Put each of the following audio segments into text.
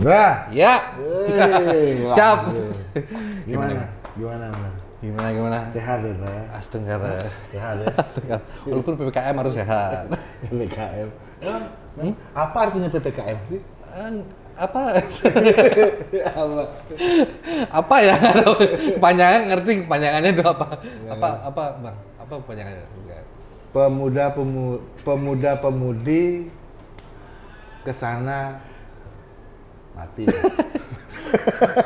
Dah. Ya. Wey, waduh. Gimana? Gimana? Gimana? Gimana gimana? Sehat ya, ya? Astagfirullah. Sehat ya? Walaupun PPKM harus sehat. PPKM. Emang, Apa artinya PPKM sih? Apa Apa? apa ya kepanjangan ngerti kepanjangannya itu apa apa apa bang apa kepanjangannya Pemuda pemu, pemuda pemudi ke sana mati.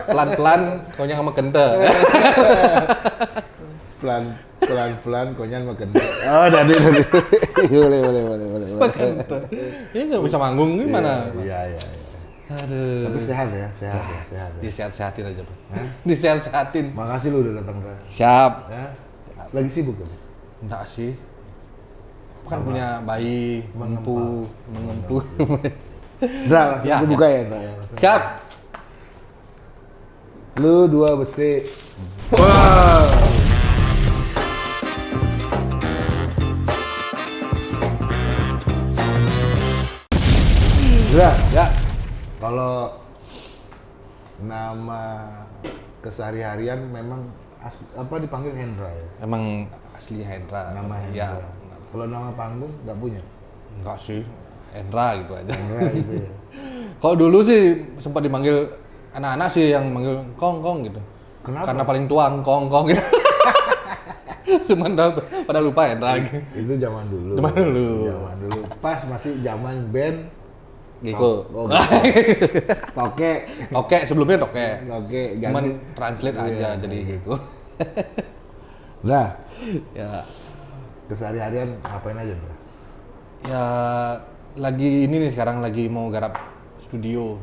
pelan pelan konyang sama kente pelan pelan pelan konyan makan. Oh, dari dari. boleh boleh boleh boleh. boleh. kente ini nggak bisa manggung gimana Iya iya. iya. aduh Tapi sehat ya, sehat ya, sehat ya. disehat sehatin aja bang disehat sehatin Makasih lu udah datang Bro. siap Ya. Lagi sibuk kan? enggak sih kan punya bayi mengempu mengempu Dra, langsung Ya, aku ya. buka ya, ya. Langsung. siap Lu dua besi. Wow. Dra, ya kalau nama kesehari-harian memang as- apa dipanggil Hendra ya? emang asli Hendra Nama ya Hendra. Kalau nama panggung nggak punya? enggak sih Hendra gitu aja Hendra itu ya. Kalau dulu sih sempat dipanggil anak-anak sih yang manggil kong kong gitu. Kenapa? Karena paling tua kong kong gitu. Cuman pada lupa ya lagi. Itu zaman dulu. Zaman dulu. Zaman dulu. Pas masih zaman band Gitu. Oh, Toke. Oke, sebelumnya oke. Oke, Cuman translate Iya, aja jadi gitu. Nah, ya kesehari-harian ngapain aja, Bro? ya lagi ini nih sekarang lagi mau garap studio.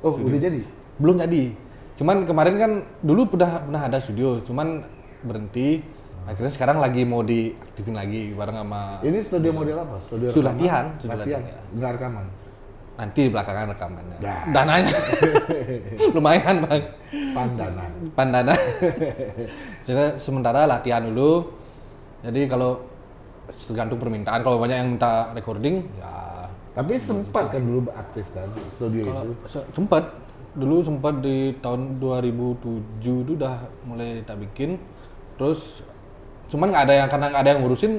Oh, udah jadi? Belum jadi. Cuman kemarin kan dulu udah pernah ada studio, cuman berhenti. Akhirnya sekarang lagi mau diaktifin lagi bareng sama Ini studio model apa? Studio Studio latihan, studio Latihan. latihan, Enggak rekaman. nanti belakangan rekamannya. Nah. Dananya lumayan bang, Pandana. pandana. Jadi sementara latihan dulu. Jadi kalau tergantung permintaan, kalau banyak yang minta recording, ya Tapi sempat kan dulu aktif kan studio itu. se- sempat dulu sempat di tahun 2007 itu udah mulai tak bikin. Terus cuman nggak ada yang karena nggak ada yang ngurusin,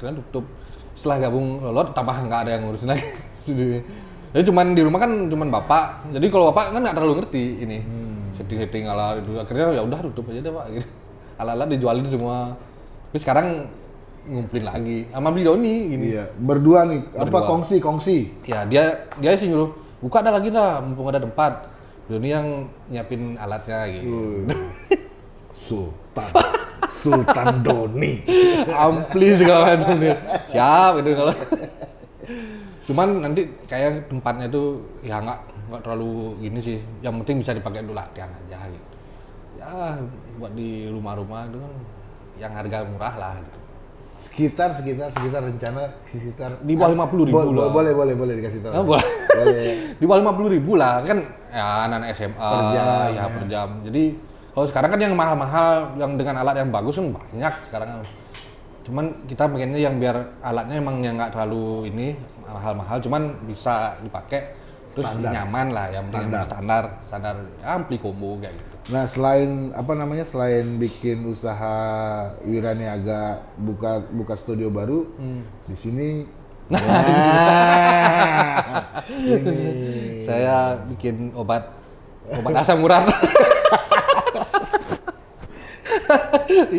kalian tutup. Setelah gabung lolot, tambah nggak ada yang ngurusin lagi. Studionya. Jadi cuman di rumah kan cuman bapak. Jadi kalau bapak kan nggak terlalu ngerti ini setting-setting ala itu. Akhirnya ya udah tutup aja deh pak. Gitu. Ala-ala dijualin semua. Tapi sekarang ngumpulin lagi sama beli Doni gini. Iya, berdua nih. Apa Berdua. kongsi kongsi? Ya dia dia sih nyuruh buka ada lagi dah mumpung ada tempat. Doni yang nyiapin alatnya gitu. Sultan. Sultan Doni. Ampli segala macam dia. Siap itu kalau. Cuman nanti kayak tempatnya tuh ya nggak nggak terlalu gini sih. Yang penting bisa dipakai dulu latihan aja gitu. Ya buat di rumah-rumah itu kan yang harga murah lah gitu. Sekitar sekitar sekitar rencana sekitar Di bawah 50.000 Bo- bo- lah. Boleh boleh boleh dikasih tahu. Ah, boleh. Boleh. di bawah lima ribu lah kan ya anak SMA Per jam, ya, ya. per jam jadi kalau sekarang kan yang mahal-mahal yang dengan alat yang bagus kan banyak sekarang kan. cuman kita pengennya yang biar alatnya emang yang nggak terlalu ini mahal-mahal cuman bisa dipakai terus Standar. nyaman lah yang Standar. standar standar ya, ampli combo kayak gitu Nah selain apa namanya selain bikin usaha Wiraniaga buka buka studio baru Hmm. di sini. Nah, ini. saya bikin obat obat asam urat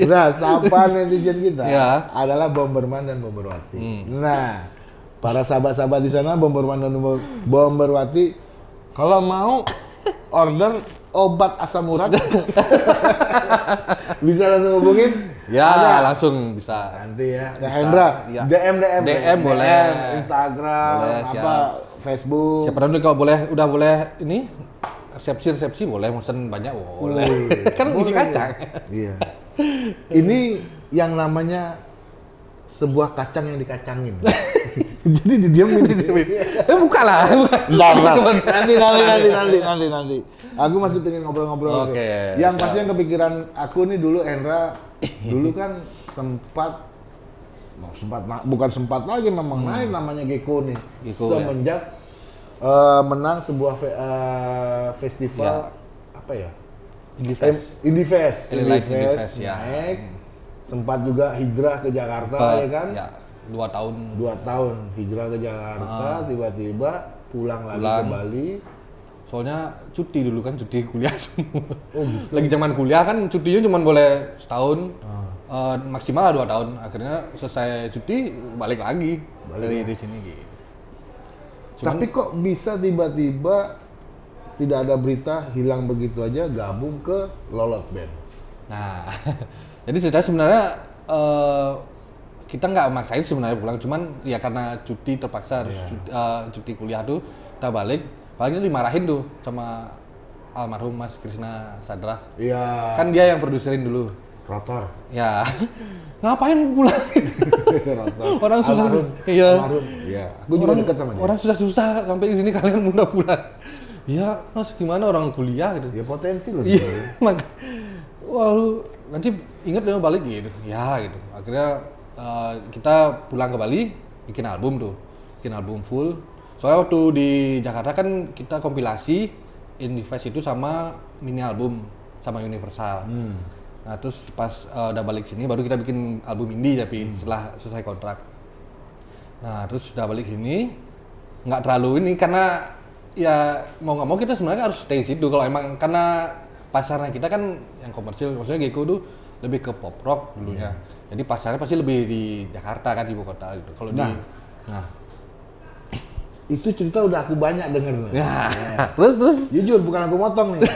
Nah, sapa netizen kita Ya. adalah Bomberman dan Bomberwati. Nah, para sahabat-sahabat di sana Bomberman dan Bomber- Bomberwati kalau mau order obat asam urat bisa langsung hubungin ya Ada. langsung bisa nanti ya ke Hendra iya. DM DM DM boleh. Instagram Boleh, apa siap. Facebook Siapa tahu kalau boleh udah boleh ini resepsi resepsi boleh mesen banyak boleh. kan isi Boleh. kacang. iya ini yang namanya sebuah kacang yang dikacangin jadi didiemin Eh buka lah. buka. nanti nanti nanti nanti nanti nanti aku masih pengen ngobrol-ngobrol Oke, yang pasti yang kepikiran aku nih dulu Hendra dulu kan sempat mau sempat bukan sempat lagi memang naik namanya Gecko nih Gecko, ya. semenjak eh, menang sebuah fe- eh, festival apa ya? Indie Fest. Indie Fest, Fest, ya. naik. Sempat juga hijrah ke Jakarta ya kan? Ya, dua tahun. Dua tahun hijrah ke Jakarta, tiba-tiba pulang lagi Ah. Pulang. ke Bali. Soalnya cuti dulu kan, cuti kuliah semua. Oh, gitu. Lagi zaman kuliah kan cutinya cuma boleh setahun. Ah. Eh, maksimal dua tahun. Akhirnya selesai cuti balik lagi dari di sini gitu. Cuman- Tapi kok bisa tiba-tiba tidak ada berita hilang begitu aja gabung ke Lolot Band? Nah, jadi cerita sebenarnya eh, kita nggak maksain sebenarnya pulang, cuman ya karena cuti terpaksa harus cuti, eh, cuti kuliah tuh kita balik, paling dimarahin tuh sama almarhum Mas Krisna Sadra. Iya. Kan dia yang produserin dulu. Rotor. Ya, ngapain pulang? Rotor. Orang susah. Almarhum. Iya. Almarhum. Iya. Gue juga orang, deket sama dia. orang susah-susah sampai di sini kalian udah pulang. Ya, mas gimana orang kuliah gitu. Ya potensi loh Iya, wah lu nanti inget dia balik gitu. Ya gitu. Akhirnya eh, kita pulang ke Bali bikin album tuh. Bikin album full. Soalnya waktu di Jakarta kan kita kompilasi Indie Fest itu sama mini album sama Universal. Nah, terus pas eh, udah balik sini baru kita bikin album indie tapi setelah selesai kontrak. Nah, terus sudah balik sini nggak terlalu ini karena ya mau nggak mau kita sebenarnya harus stay situ kalau emang karena pasarnya kita kan yang komersil maksudnya Geko tuh lebih ke pop rock dulunya. Jadi pasarnya pasti lebih di Jakarta kan di ibu kota gitu. Kalau Nah. di nah, Itu cerita udah aku banyak denger. nih. ya. terus terus Jujur bukan aku motong nih.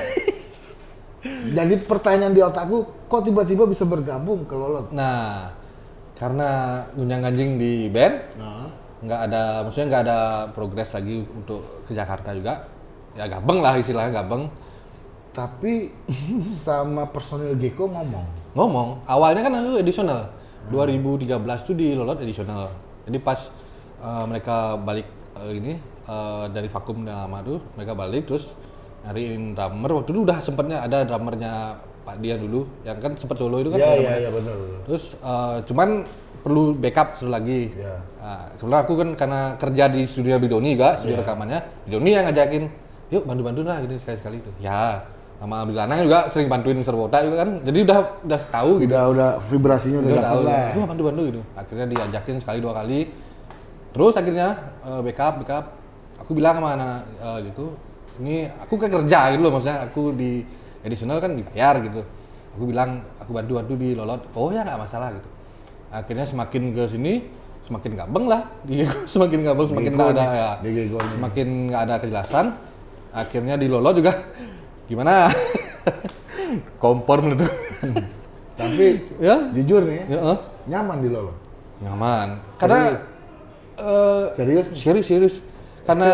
Jadi pertanyaan di otakku, kok tiba-tiba bisa bergabung ke Lolot? nah karena gunjang ganjing di band Nah, nggak ada maksudnya nggak ada progres lagi untuk ke Jakarta juga ya gabeng lah istilahnya gabeng tapi sama personil Geko ngomong. ngomong awalnya kan aku edisional 2013 tuh di Lolot edisional jadi pas eh, mereka balik eh, ini eh, dari vakum yang lama tuh mereka balik terus nyariin drummer waktu itu udah sempatnya ada drummernya Pak Dia dulu yang kan sempat solo itu kan Iya iya drummernya. iya benar. terus eh, cuman perlu backup satu lagi Iya. Nah, kebetulan aku kan karena kerja di studio Bidoni juga, studio rekamannya, Bidoni yang ngajakin, yuk bantu-bantu lah gini sekali-sekali itu. Ya, sama Bilanang juga sering bantuin Serwota juga kan, jadi udah udah tahu gitu. Udah udah vibrasinya udah Udah dapat tahu, lah. yuk bantu-bantu gitu. Akhirnya diajakin sekali dua kali, terus akhirnya eh, backup, backup. Aku bilang sama anak-anak eh, gitu, ini aku kan kerja gitu loh, maksudnya aku di edisional kan dibayar gitu. Aku bilang aku bantu-bantu di Lolot, oh ya nggak masalah gitu. Akhirnya semakin ke sini, semakin gabeng lah, di semakin gabeng, semakin nggak ada ya, semakin nggak ada kejelasan. Akhirnya di Lolot juga gimana? Kompor meledak. Tapi ya, jujur nih, ya, eh. nyaman di Lolot. nyaman. Karena Serius? Eh, Serius nih? serius serius. Karena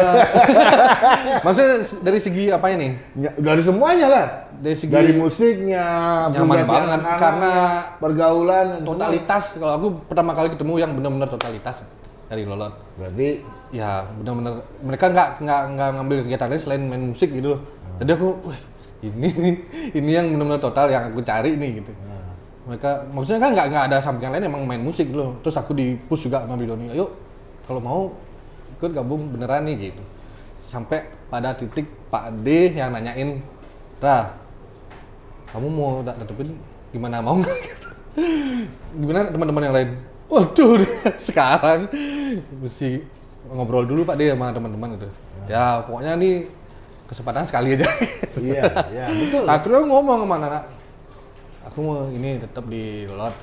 maksudnya dari segi apa ini? Ya, dari semuanya lah. Dari segi Dari musiknya, nyaman banget anak-anak, karena pergaulan semua. totalitas. Kalau aku pertama kali ketemu yang benar-benar totalitas dari Lolot. Berarti Ya benar-benar mereka nggak nggak nggak ngambil kegiatan lain selain main musik gitu. loh. Jadi aku, wah ini ini yang benar-benar total yang aku cari nih gitu. Mereka maksudnya kan nggak nggak ada sampingan lain emang main musik loh. Terus aku di push juga sama Bidoni, ayo kalau mau ikut gabung beneran nih gitu. Sampai pada titik Pak D yang nanyain, Dah, kamu mau tak tetepin gimana mau nggak?" gitu. Gimana teman-teman yang lain? Waduh, sekarang mesti ngobrol dulu Pak D sama teman-teman gitu. Ya pokoknya nih kesempatan sekali aja. iya, iya betul. Akhirnya ngomong sama anak aku mau ini tetap di Lolot.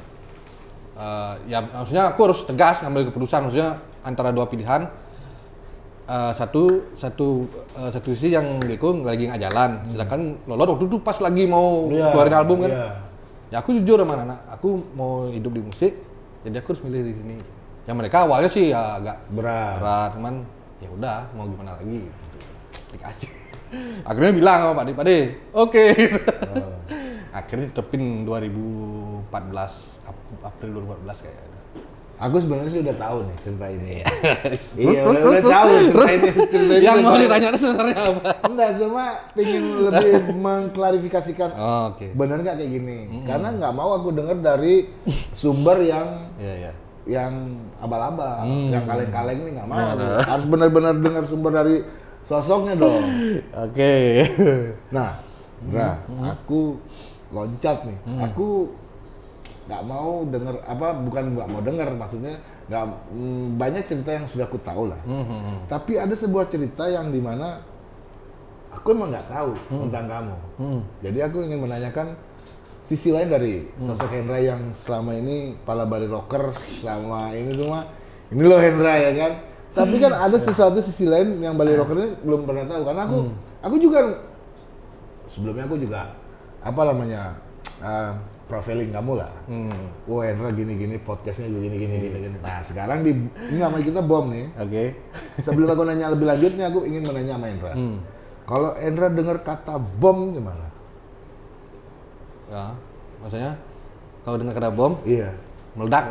Eh, ya maksudnya aku harus tegas ngambil keputusan maksudnya antara dua pilihan. Eh, satu satu eh, satu sisi yang Beko lagi nggak jalan, sedangkan Lolot waktu itu pas lagi mau Iya, keluarin album kan. iya. Ya aku jujur sama anak, aku mau hidup di musik, jadi aku harus milih di sini. Yang mereka awalnya sih ya agak Berat. berat, cuman ya udah mau gimana lagi gitu. Dikasih. Akhirnya bilang sama Pak D, Pak oke. Oh. Akhirnya tetepin 2014, Ap- April 2014 kayaknya. Aku sebenarnya sih udah tahu nih cerita ini. Terus, iya, terus, udah, terus, udah terus, tahu cerita terus. ini. Cerita Yang mau ditanya sebenarnya apa? Enggak, cuma pengen lebih mengklarifikasikan Oh, oke. benar nggak kayak gini. Karena nggak mau aku dengar dari sumber yang Iya, iya. yang abal-abal, Hmm. yang kaleng-kaleng nih nggak mau. Nah, nah. Harus benar-benar dengar sumber dari sosoknya dong. Oke. Nah, Bra, aku loncat nih. Aku nggak mau denger apa bukan nggak mau denger maksudnya nggak mm, banyak cerita yang sudah aku tahu lah. Hmm, Tapi ada sebuah cerita yang di mana aku emang nggak tahu tentang kamu. Hmm. Jadi aku ingin menanyakan sisi lain dari sosok Hendra yang selama ini pala bali rocker selama ini semua. Ini loh Hendra ya kan. Tapi kan ada sesuatu sisi lain yang bali rocker ini belum pernah tahu karena aku aku juga sebelumnya aku juga apa namanya uh, profiling kamu lah. Hmm. Wah Hendra gini-gini podcastnya gini gini gini gini. Nah sekarang di ini nama kita bom nih. Oke. Sebelum aku nanya lebih lanjutnya, aku ingin menanya sama Endra. Hmm. Kalau Endra dengar kata bom gimana? Ya. Maksudnya kalau dengar kata bom Iya. meledak.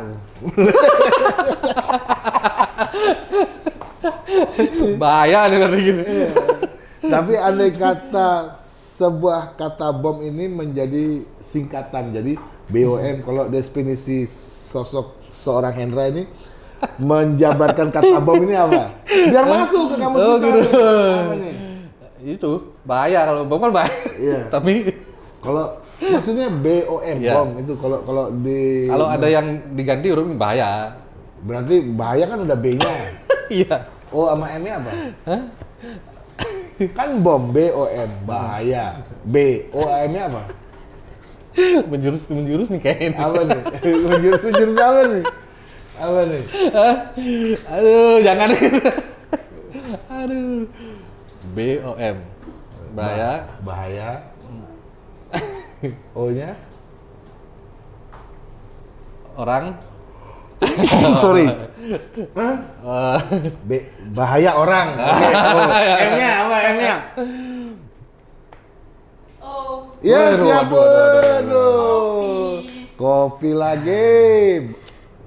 Bahaya denger gini. Tapi andai kata sebuah kata bom ini menjadi singkatan, jadi BOM. Kalau definisi sosok seorang Hendra ini menjabarkan kata bom ini apa? Biar masuk ke kamu Oh, gitu. Nih? Itu bahaya kalau bom kan bahaya. Iya. Tapi Kalau maksudnya BOM Iya. bom itu kalau kalau di kalau ada yang diganti huruf bahaya. berarti bahaya kan udah B-nya. Iya. Oh sama M-nya apa? Kan bom B O M bahaya. B O M-nya apa? menjurus menjurus nih kayaknya. Apa nih? Menjurus menjurus apa nih? Apa nih? Aduh, jangan. Aduh. B O M. Bahaya. Bahaya. O-nya? Orang. Sorry. Hah? eh, B bahaya orang. Oke. Oh. M-nya apa M-nya? Oh, Ya Waduh, siap. waduh, waduh, waduh, Waduh. Kopi lagi.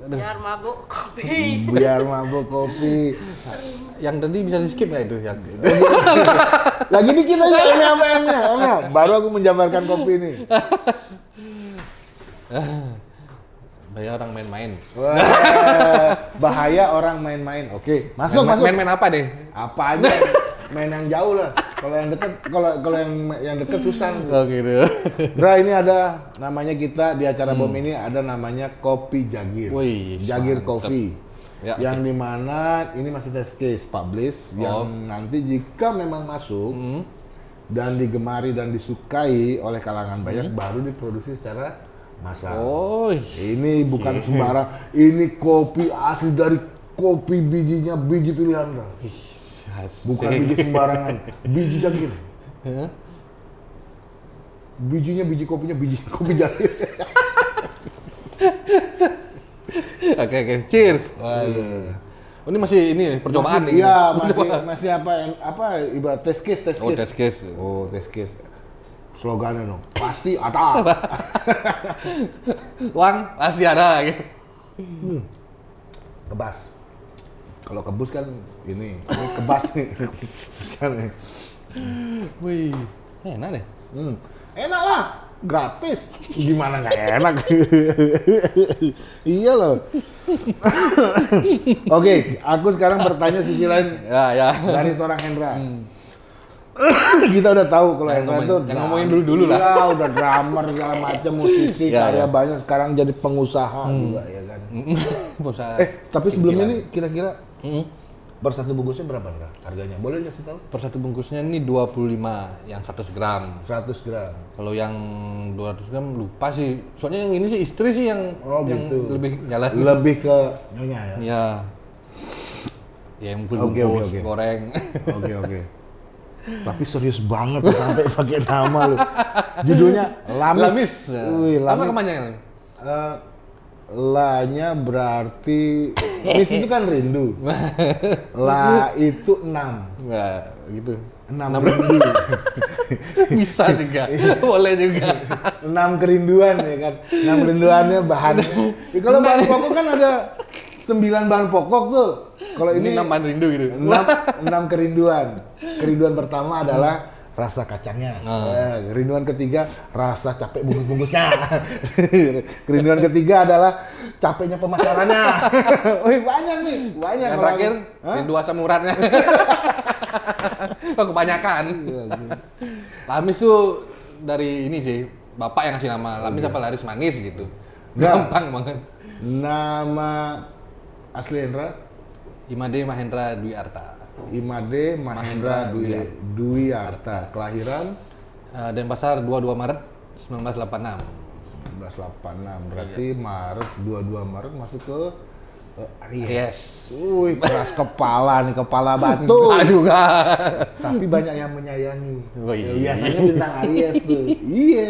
biar mabuk kopi. Biar mabuk kopi. yang tadi bisa di skip nggak itu yang itu? Lagi dikit aja M-nya apa M-nya? M-nya. Baru aku menjabarkan kopi nih. Bahaya orang main-main. Bahaya orang main-main. Oke, masuk Main- masuk. Main-main apa deh? Apa aja? main yang jauh lah. Kalau yang dekat, kalau kalau yang yang dekat susah. Oh gitu. Bra ini ada namanya kita di acara bom ini ada namanya kopi Jagir. Hmm. Wih, Jagir. Coffee. Ya, yang di mana ini masih test case publish yang Oh. Hmm. nanti jika memang masuk dan digemari dan disukai oleh kalangan banyak baru diproduksi secara Hmm. Oh, Ini bukan sembarang. Ini kopi asli dari kopi bijinya biji pilihan. Bukan biji sembarangan. Biji jagir. Bijinya biji kopinya biji kopi jagir. Oke oke, cheers. Waduh. Oh, ini masih ini percobaan nih. Iya, masih masih apa yang- apa ibarat test case test Oh, case. test case. Oh, test case. Slogannya dong. Pasti ada. Uang pasti ada gitu. Kebas. Kalau kebus kan ini, ini kebas nih. Wih, enak deh. Hmm. Enak lah, gratis. Gimana nggak enak? iya loh. Oke, aku sekarang bertanya sisi lain Ya ya. dari seorang Hendra. Kita udah tahu kalau ngomongin- itu jangan ngomongin dulu-dulu lah. Iya, udah drummer segala macam, musisi, Ya, karya ya. banyak sekarang jadi pengusaha juga ya kan. Bisa. Eh, tapi sebelumnya nih kira-kira Mm. per satu bungkusnya berapa Hendra? Harganya? Boleh kasih tahu? Per satu bungkusnya ini 25 yang 100 gram. 100 gram. Kalau yang 200 gram lupa sih. Soalnya yang ini sih istri sih yang Oh, yang gitu. lebih jalan. Lebih ke nyonya ya. Ya. Ya yang bungkus, Oke, oke, oke. goreng. Oke oke. Tapi serius banget sampai pakai nama lu. Judulnya Lamis. Lamis. Wih, Apa Lamis. ke mana? Eh, La-nya berarti Mis itu kan rindu. La itu enam. Enggak, gitu. Enam rindu. Bisa juga. Boleh juga. enam kerinduan ya kan. Enam kerinduannya bahan. Ya, kalau bahan pokok kan ada sembilan bahan pokok tuh. Kalau Ini ini nambahan rindu gitu. enam, enam kerinduan. Kerinduan pertama adalah rasa kacangnya. Eh, kerinduan ketiga rasa capek bungkus-bungkusnya. kerinduan ketiga adalah capeknya pemasarannya. Wih banyak nih, banyak. Yang terakhir, rindu asam uratnya. Oh, kebanyakan. Lamis tuh dari ini sih, bapak yang ngasih nama Lamis apa Laris Manis gitu. Gampang banget. Nama asli Hendra Imade Mahendra Dwi Arta. Imade Mahendra Dwi, Dwi Arta. Kelahiran Eh, Denpasar 22 Maret 1986. 1986. Berarti Maret 22 Maret masuk ke eh, Aries. Aries. Wih, keras kepala nih, kepala batu. Enggak juga. Tapi banyak yang menyayangi. Oh, iya. Ya, biasanya bintang Aries tuh. iya.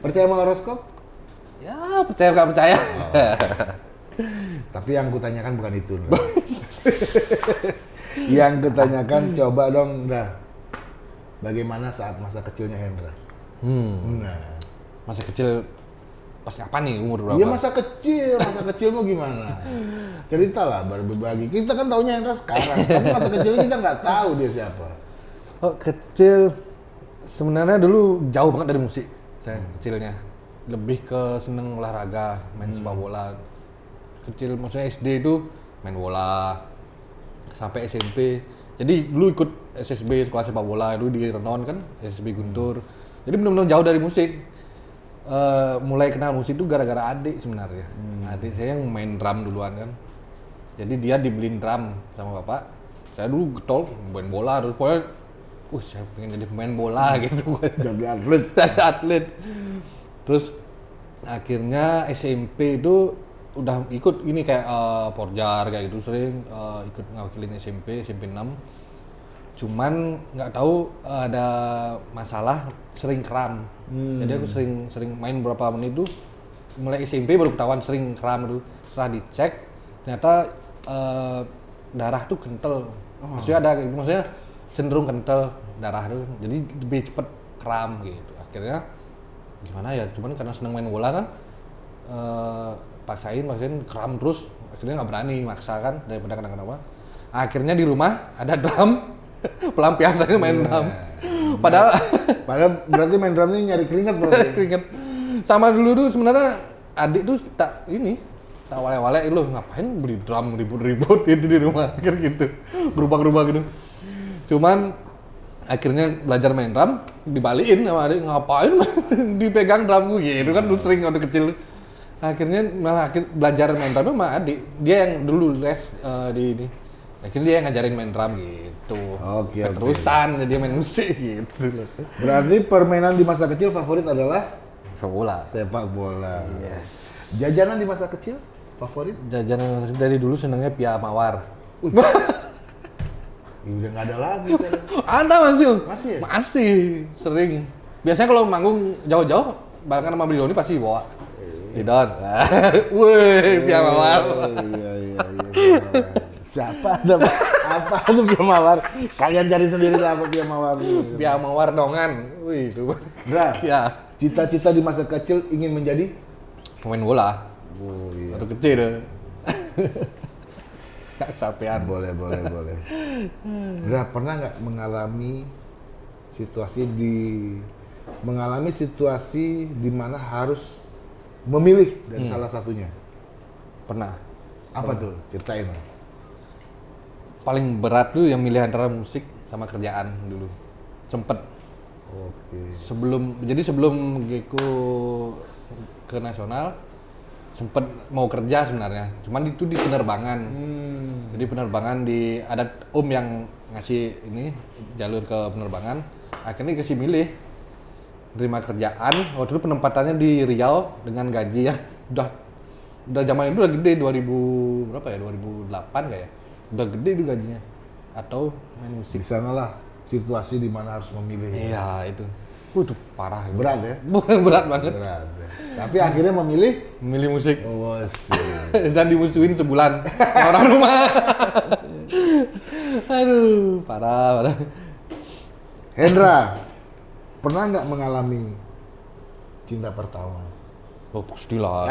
Percaya sama horoskop? Ya, percaya nggak percaya. Tapi yang kutanyakan bukan itu. Yang kutanyakan coba dong, Ndra. Bagaimana saat masa kecilnya Hendra? Hmm. Nah, Masa kecil pas kapan nih umur berapa? dia masa kecil, masa kecil mau gimana? Cerita lah, berbagi. Kita kan taunya Hendra sekarang, tapi masa kecilnya kita nggak tahu dia siapa. Oh, kecil sebenarnya dulu jauh banget dari musik saya kecilnya. Lebih ke seneng olahraga, main sepak bola. Kecil maksudnya SD itu main bola sampai SMP. Jadi dulu ikut SSB sekolah sepak bola itu di Renon kan, SSB Guntur. Jadi benar-benar jauh dari musik. Eh, mulai kenal musik itu gara-gara adik sebenarnya. Adik saya yang main drum duluan kan. Jadi dia dibeliin drum sama bapak. Saya dulu getol main bola terus pokoknya uh saya pengen jadi pemain bola gitu Jadi atlet. dari atlet. Terus akhirnya SMP itu udah ikut ini kayak eh, porjar kayak gitu sering eh, ikut ngawakilin SMP SMP 6 cuman nggak tahu eh, ada masalah sering kram. Jadi aku sering sering main berapa menit itu mulai SMP baru ketahuan sering kram itu setelah dicek ternyata eh, darah tuh kental. Maksudnya ada maksudnya cenderung kental darah tuh. Jadi lebih cepet kram gitu. Akhirnya gimana ya? Cuman karena seneng main bola kan eh, paksain paksain kram terus akhirnya nggak berani maksa kan daripada kenapa-kenapa akhirnya di rumah ada drum pelampiasannya main drum. Padahal Padahal berarti main drum ini nyari keringat berarti. keringet sama dulu tuh sebenarnya adik tuh tak ini tak wale-wale lu ngapain beli drum ribut-ribut itu di rumah? Akhir gitu. Berubah-berubah gitu. Cuman akhirnya belajar main drum dibalikin sama adik ngapain dipegang drum gue gitu kan dulu sering waktu kecil akhirnya malah akhir belajar main drum sama adik. Dia yang dulu les eh, di ini. Akhirnya dia yang ngajarin main drum gitu. Oke, oke. terusan jadi main musik gitu. Berarti permainan di masa kecil favorit adalah? Sepak bola. Sepak bola. Jajanan di masa kecil favorit? jajanan dari dulu senengnya pia mawar. Ya, udah nggak ada lagi sekarang. ada masih Masih ya? masih sering. Biasanya kalau manggung jauh-jauh barengan sama Brioni pasti bawa Didon wih pia mawar Oh, iya, iya, iya. Siapa ada apa tuh Pia Mawar? Kalian cari sendiri lah apa Pia Mawar. pia mawar dongan wih itu Bra, ya cita-cita di masa kecil ingin menjadi? pemain bola Oh iya. waktu kecil kesapean Boleh, boleh, boleh. Bra, pernah nggak mengalami situasi di mengalami situasi di mana harus memilih dari salah satunya? pernah Apa tuh? Ceritain. Paling berat tuh yang milih antara musik sama kerjaan dulu sempet Oke. sebelum jadi sebelum Geko ke nasional sempet mau kerja sebenarnya cuman itu di penerbangan Hmm. jadi penerbangan di ada om yang ngasih ini jalur ke penerbangan akhirnya dikasih milih terima kerjaan. Waktu itu penempatannya di Riau dengan gaji yang udah udah zaman itu udah gede 2000 berapa ya? 2008 kayak. Udah gede itu gajinya. Atau main musik. Di sanalah situasi di mana harus memilih. iya itu. Waduh, parah. Berat ya? berat banget. Berat. ya. Tapi akhirnya memilih? Memilih musik. Oh, dan dimusuhin sebulan. Orang rumah. Aduh parah parah. Hendra, pernah nggak mengalami cinta pertama? oh pastilah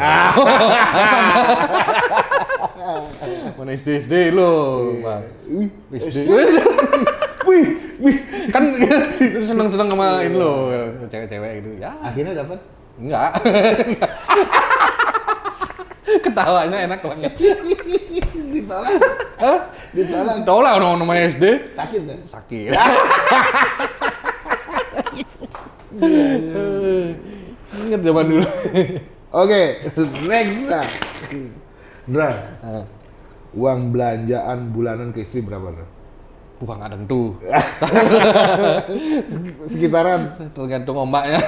mana SD SD lo. SD Wih, wih. kan seneng seneng sama ini lo cewek-cewek gitu ya Akhirnya dapat? enggak Ketawanya enak banget. Ditolak. Hah? Ditolak. Tolak orang namanya SD. Sakit kan? Sakit. Ingat zaman dulu. Oke, next Ndra. Ndra, Ah, uang belanjaan bulanan ke istri berapa Ndra? Bukan nggak tentu. Sekitaran Tergantung ombaknya.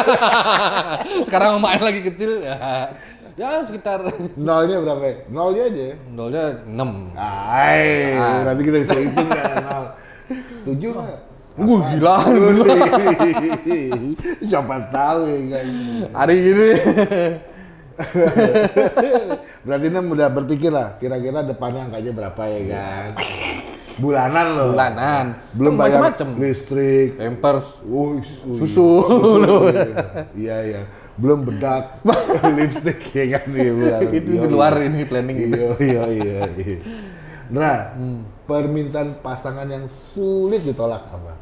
Sekarang ombaknya lagi kecil ya. Ya sekitar nolnya berapa? ya? Nolnya aja ya. nolnya 6. Ay, Ah. nanti kita bisa hitung kan nol. Tujuh nggak? Wah, gila, Siapa tahu ya kan. Hari ini Berarti Nem udah berpikir lah, kira-kira depannya angkanya berapa ya kan? Bulanan loh. bulanan. Belum bayar macam-macam. listrik, Pampers, Wuih, wuih. susu. Iya iya. Belum bedak, lipstick ya kan iya bulanan. itu Iya, di luar ini planning. Iya iya iya. iya. Nah, permintaan pasangan yang sulit ditolak apa?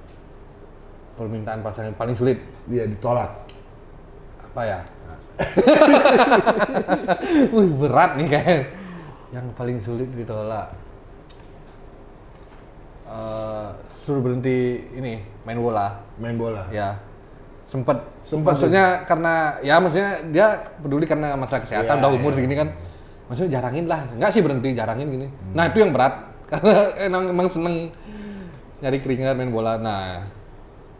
Permintaan pasangan paling sulit Iya ditolak. apa ya? Wih, berat nih kayak. Yang paling sulit ditolak. Eh, suruh berhenti ini main bola. Main bola. Ya. Sempet. Sempet, maksudnya karena ya maksudnya dia peduli karena masalah kesehatan Iya, udah umur iya. segini kan. Maksudnya jarangin lah. Enggak sih berhenti, jarangin gini. Nah, itu yang berat. Karena emang, emang seneng nyari keringat main bola. Nah,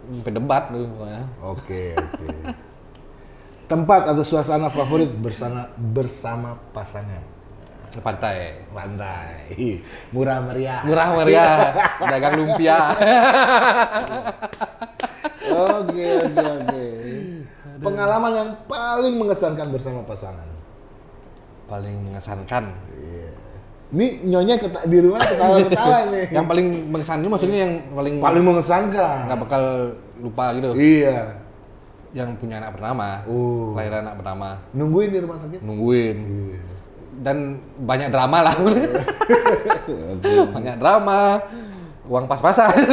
sampai debat tuh pokoknya. Oke oke. Tempat atau suasana favorit bersama bersama pasangan. Pantai. Pantai. Murah meriah. Murah meriah, dagang lumpia. Oke oke oke. Pengalaman yang paling mengesankan bersama pasangan. Paling mengesankan. Iya. Ini nyonya keta- di rumah ketawa-ketawa nih. Yang paling mengesankan maksudnya yang paling paling mengesankan. nggak bakal lupa gitu. Iya. Yang punya anak pertama, Oh. kelahiran anak pertama, Nungguin di rumah sakit. nungguin. Iya. Dan banyak drama lah. banyak drama, uang pas-pasan.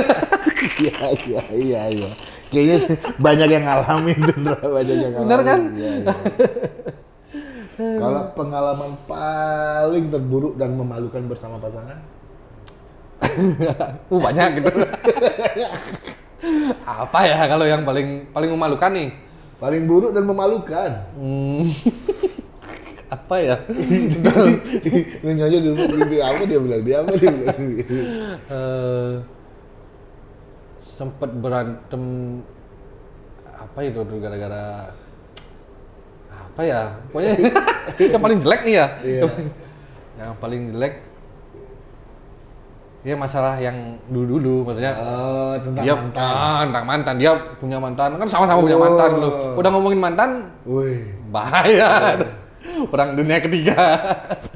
Iya iya iya iya. Kayaknya banyak yang ngalamin tuh, banyak yang ngalamin. Bener kan? Iya, iya. Kalau pengalaman paling terburuk dan memalukan bersama pasangan? uh, banyak gitu. Apa ya kalau yang paling paling memalukan nih? Paling buruk dan memalukan. Hmm, apa ya? Ini nyonya di rumah dia apa dia bilang dia apa dia bilang. eh sempet berantem apa itu gara-gara apa ya? Pokoknya yang paling jelek nih ya. Iya. yang paling jelek ya masalah yang dulu dulu maksudnya Oh, tentang dia mantan. ah, tentang mantan. Dia punya mantan. Kan sama-sama punya Oh. mantan dulu. Udah ngomongin mantan Wih, bahaya. Perang dunia ketiga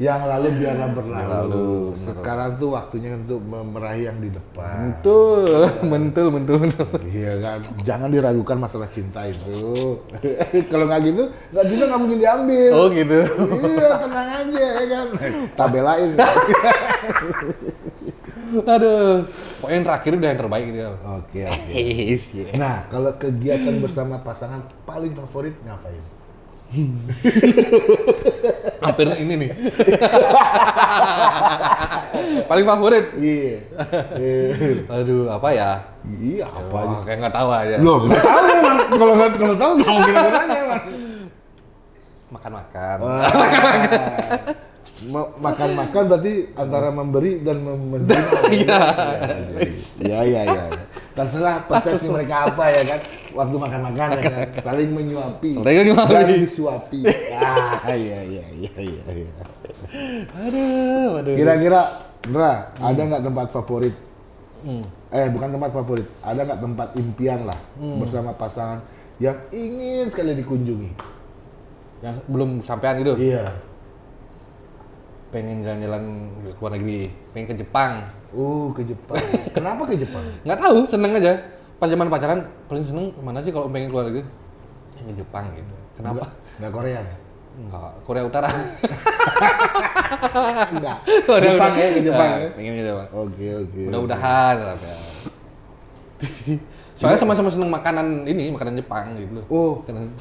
yang lalu biarlah berlalu. Berlalu. Sekarang tuh waktunya untuk meraih yang di depan. mentul mentul mentul mentul Iya kan, jangan diragukan masalah cinta itu. Kalau nggak gitu, nggak bisa nggak mungkin diambil. oh gitu Iya, tenang aja ya kan. Tabelain. Aduh, pokoknya yang terakhir udah yang terbaik dia. Oke, oke. Nah, kalau kegiatan bersama pasangan paling favorit ngapain? Hampir ini nih. Paling favorit. Iya. Eh, Aduh, apa ya? Iya, apa aja. Kayak nggak tahu aja. Loh, nggak tahu man. Kalau nggak kalau tahu nggak mungkin aku nanya man. Makan-makan. Ma- Makan-makan berarti antara memberi dan menerima. Iya. Iya, iya, iya. Terserah persepsi mereka apa ya kan. Waktu makan-makan ya kan. Saling menyuapi. Saling menyuapi. Dan disuapi. Ah, iya, iya, iya, iya. iya. Aduh, aduh. Kira-kira, Ndra, ada nggak tempat favorit? Hmm. Eh, bukan tempat favorit. Ada nggak tempat impian lah Hmm. bersama pasangan yang ingin sekali dikunjungi? Yang belum sampean gitu. Iya. Pengen jalan-jalan ke luar negeri. Pengen ke Jepang. Uh, ke Jepang. Kenapa ke Jepang? Nggak tahu, seneng aja. Pas zaman pacaran paling seneng ke mana sih kalau pengen keluar negeri? Ke Jepang gitu. Kenapa? Nggak Korea? Enggak, Korea Utara. Enggak. Korea Jepang Utara. ya, ke Jepang Nah, ya. Pengen ke Jepang. Oke, oke. Mudah-mudahan. ya. Soalnya sama-sama seneng makanan ini, makanan Jepang gitu. Oh, Makanan-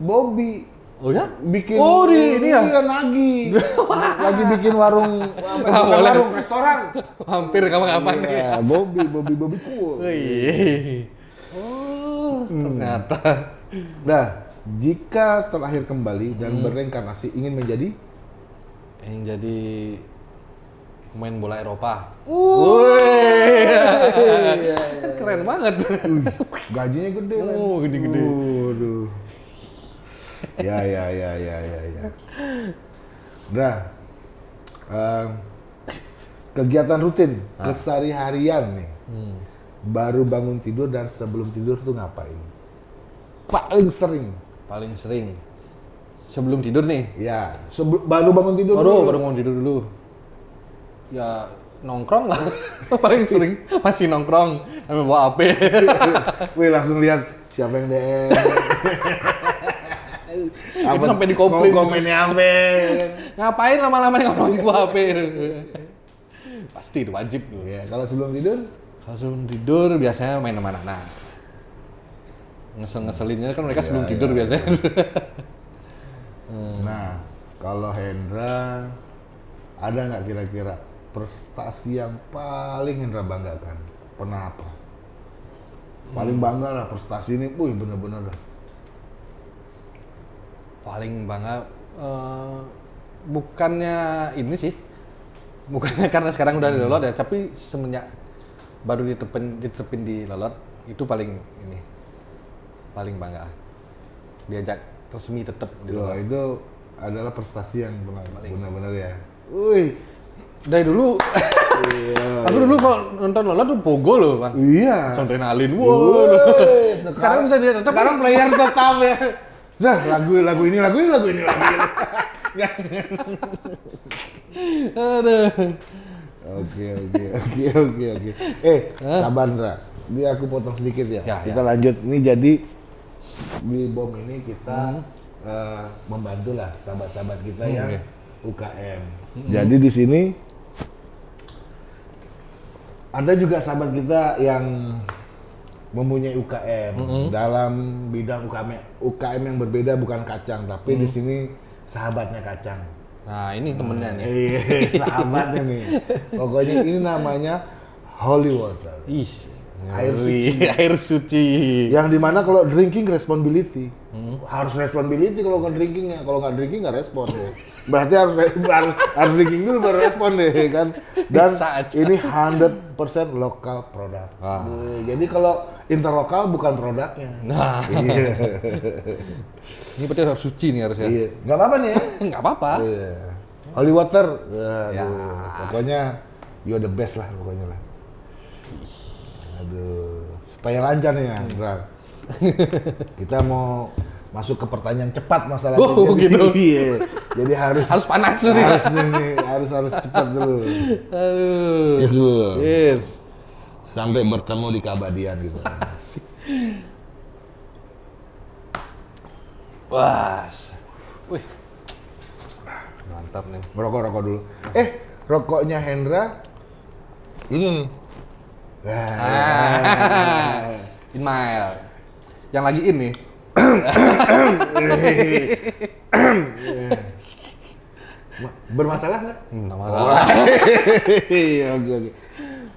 Bobby. Oh ya? bikin Oh, di ini ya? iya, nagi lagi bikin warung bukan boleh. warung restoran Hampir kapan-kapan nih. Iya, Bobby Bobby Bobby cool Wih. Oh, ternyata. nah jika terlahir kembali dan Hmm. bereinkarnasi ingin menjadi Yang jadi pemain bola Eropa. Iya, Kan keren banget. gajinya gede Oh, gede-gede. Waduh. Ya ya ya ya ya ya nah em, kegiatan rutin kesehari-harian nih Hmm. baru bangun tidur dan sebelum tidur tuh ngapain paling sering Paling sering. Sebelum tidur nih. ya sebe- baru bangun tidur Baru dulu. baru mau tidur dulu. Ya nongkrong lah. Paling sering masih nongkrong sambil bawa HP. Wih langsung lihat siapa yang DM. Itu sampai dikomplain. Komennya apa? Ngapain lama-lama ngomongin bawa HP? Pasti itu wajib tuh. Ya, kalau sebelum tidur, Kalau sebelum tidur biasanya main sama anak-anak. Ngesel-ngeselinnya kan mereka sebelum tidur biasanya. nah kalau Hendra ada nggak kira-kira prestasi yang paling Hendra banggakan? Pernah apa? Paling bangga lah prestasi ini, wih bener-bener. Paling bangga eh, bukannya ini sih. Bukannya karena sekarang udah di Lolot ya, tapi semenjak baru ditepin ditepin di Lolot itu paling ini paling bangga. Diajak resmi tetap di Lolot. itu adalah prestasi yang benar- benar-benar ya. Wih, Dari dulu Aku dulu kalau nonton Lolot tuh pogo loh, Bang. iya. Adrenalin. Wow. Woi, Sekarang bisa tetap sekarang player tetap ya. Nah, lagu lagu ini lagu ini lagu ini lagu ini. Aduh. Oke oke oke oke oke. Eh, Sabandra, ini aku potong sedikit ya. Ya, kita lanjut. Ini jadi di bom ini kita eh, membantu lah sahabat-sahabat kita Hmm, yang oke. UKM. Jadi di sini ada juga sahabat kita yang mempunyai UKM dalam bidang UKM UKM yang berbeda bukan kacang, tapi di sini sahabatnya kacang. Nah, ini temennya nih. Iya, sahabatnya nih. Pokoknya ini namanya holy water. Ih, Air ngeri. air suci. Yang di mana kalau drinking responsibility. Harus responsibility kalau nggak drinking ya. Kalau nggak drinking nggak respon deh. Berarti harus harus harus drinking dulu baru respon deh kan. Dan ini 100% lokal produk. Ah. Jadi kalau interlokal bukan produknya. Nah, Iya. ini berarti harus suci nih harusnya. Iya. Nggak apa-apa nih. Nggak apa-apa. Iya. Holy water. Aduh, Ya. Pokoknya you're the best lah pokoknya lah. Aduh, supaya lancar nih ya, Andra. Kita mau masuk ke pertanyaan cepat masalah Oh, Jadi- gitu. Iya. Jadi harus Harus panas dulu nih. harus ini, harus harus cepat dulu. Aduh. Yes dulu. Yes. Sampai bertemu di keabadian gitu. Wah. Wih. Mantap nih. Merokok rokok dulu. Eh, rokoknya Hendra ini nih. Ah. Inmail. Yang lagi ini. Bermasalah nggak? Enggak masalah. Iya, oke oke.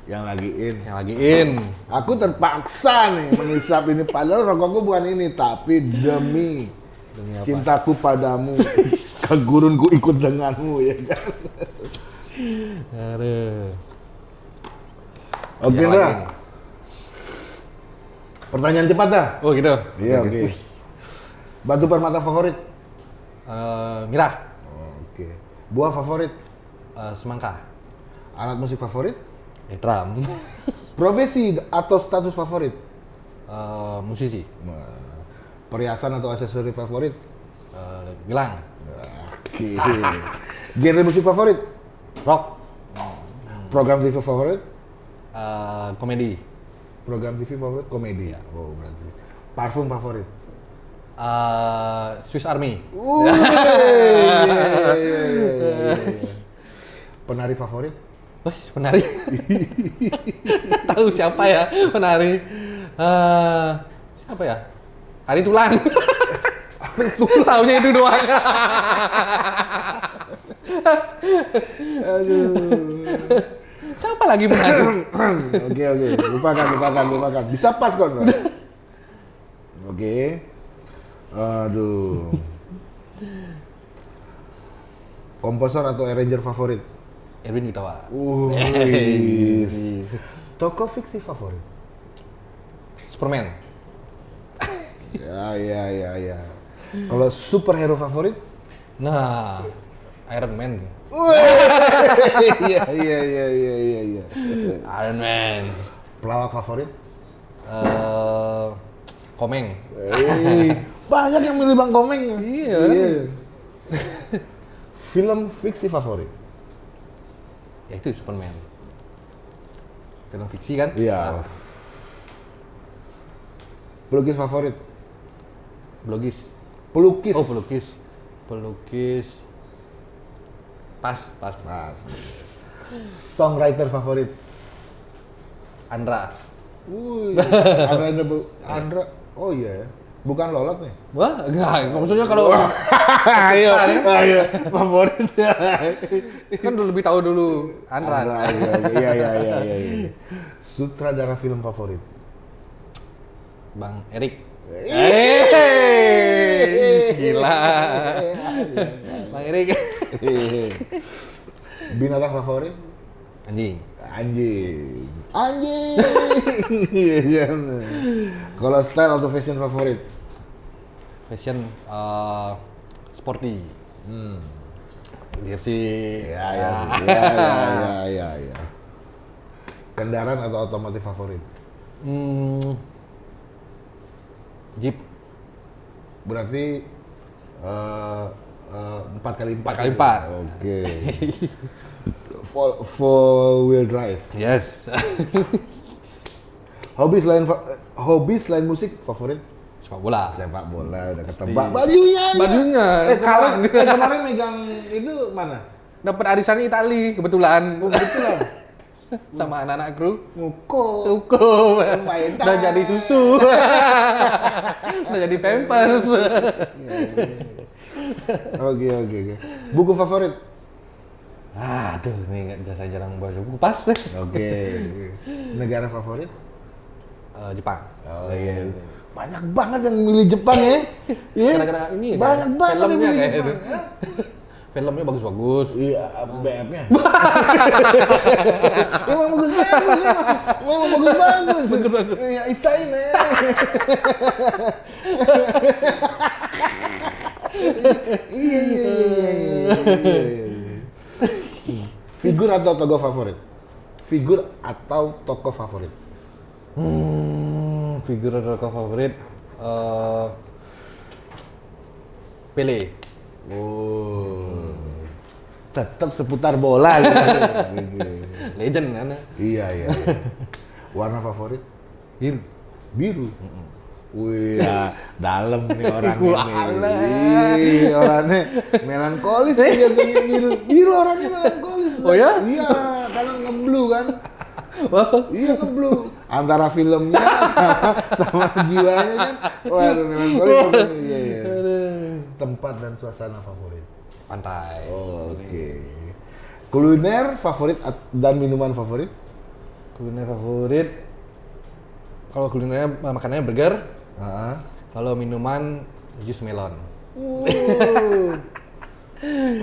Yang lagi in. Yang lagi in. Aku terpaksa nih menghisap ini padahal rokokku bukan ini tapi demi Demi apa? cintaku padamu kegurunku ikut denganmu ya kan. Aduh. Oke lagi in. Pertanyaan cepat dah. Oh gitu. Iya oke. Batu permata favorit? Eh, Mira. Oke. Buah favorit? Eh, semangka. Alat musik favorit? Eh, drum. Profesi atau status favorit? Eh, musisi. Perhiasan atau aksesori favorit? Eh, gelang. Oke. Genre musik favorit? Rock. Program TV favorit? Eh, komedi. Program TV favorit komedi. Oh, berarti. Parfum favorit. Eh, Swiss Army. Iya, iya, iya. Penari favorit? Wih, penari. Tahu siapa ya penari? Eh, siapa ya? Ari Tulang. Taunya itu doang. Siapa lagi mengaku? Oke oke, lupakan lupakan lupakan. Bisa pas kok. Oke. Aduh. Komposer atau arranger favorit? Erwin Gutawa. Toko fiksi favorit? Superman. Ya ya ya ya. Kalau superhero favorit? Nah, Iron Man. Iya iya iya iya iya iya. Iron Man. Pelawak favorit? Eh, Komeng. Eh, banyak yang milih Bang Komeng. Iya. Film fiksi favorit? Ya itu Superman. Film fiksi kan? Iya. Pelukis favorit? Blogis. Pelukis. Oh, pelukis. Pelukis. Pas, pas. Mas. Songwriter favorit? Andra. Wih, Andra, Andra, Andra, oh iya ya. Bukan Lolot nih. Wah, enggak. Maksudnya kalau ayo, kan? ayo, favorit. kan dulu lebih tahu dulu Andra. Andra, iya, iya, iya, iya, iya. Sutradara film favorit? Bang Erik. Eh, Gila. Bang Erik. Binatang favorit? Anjing. Anjing. Anjing. Iya, iya. Kalau style atau fashion favorit? Fashion eh, sporty. Hmm. Jersey. Ya, ya, sih. ya, ya, ya, ya, ya. Kendaraan atau otomotif favorit? Hmm, Jeep. Berarti eh, eh, empat kali empat. Kali empat. Oke. Four, four wheel drive. Yes. Hobi selain eh, hobi selain musik favorit? Sepak bola. Sepak bola udah ketebak. Bajunya. aja. Bajunya. Eh, kalian eh, kemarin megang itu mana? Dapat arisannya Itali kebetulan. Oh, betul Sama anak-anak kru. Cukup. Lumayan. Udah jadi susu. Udah jadi pampers. Oke oke oke. Buku favorit? Aduh, ini nggak jarang-jarang baca buku pas deh. Oke. Negara favorit? Eh, Jepang. Oh iya. Banyak banget yang milih Jepang ya. Iya. Gara-gara ini ya, Banyak kayak banget yang filmnya milih kayak Jepang. itu. Filmnya bagus-bagus. Iya, BF-nya. Memang bagus bagus memang. Memang bagus bagus. Bagus bagus. Iya, itain ya. Iya iya iya iya iya. iya, iya. Figur atau tokoh favorit? Figur atau tokoh favorit? Hmm, figur tokoh favorit eh Pele. Oh. Tetap seputar bola gitu. Legend kan. Iya iya. iya. Warna favorit? Biru. Biru. Wih, ya, dalam nih nih. alah. Ih, orangnya melankolis biasanya biru. Biru orangnya melankolis. Oh ya? Iya, karena ngeblu kan. Iya ngeblu. Antara filmnya sama sama jiwanya kan. Waduh, melankolis. Iya, iya. Tempat dan suasana favorit. Pantai. Oke. Kuliner favorit dan minuman favorit? Kuliner favorit kalau kulinernya makanannya burger, Heeh. kalau minuman jus melon. Uh.